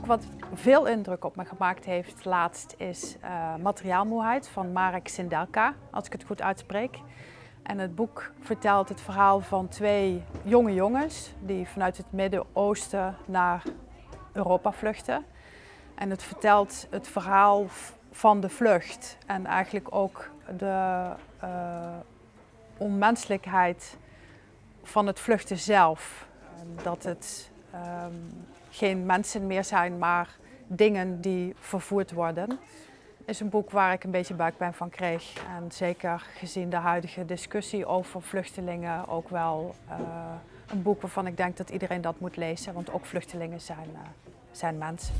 wat veel indruk op me gemaakt heeft laatst is uh, Materiaalmoeheid van Marek Sindelka, als ik het goed uitspreek. En het boek vertelt het verhaal van twee jonge jongens die vanuit het Midden-Oosten naar Europa vluchten. En het vertelt het verhaal van de vlucht en eigenlijk ook de uh, onmenselijkheid van het vluchten zelf. Dat het um, geen mensen meer zijn, maar dingen die vervoerd worden. is een boek waar ik een beetje buikpijn van kreeg. En zeker gezien de huidige discussie over vluchtelingen ook wel uh, een boek waarvan ik denk dat iedereen dat moet lezen. Want ook vluchtelingen zijn, uh, zijn mensen.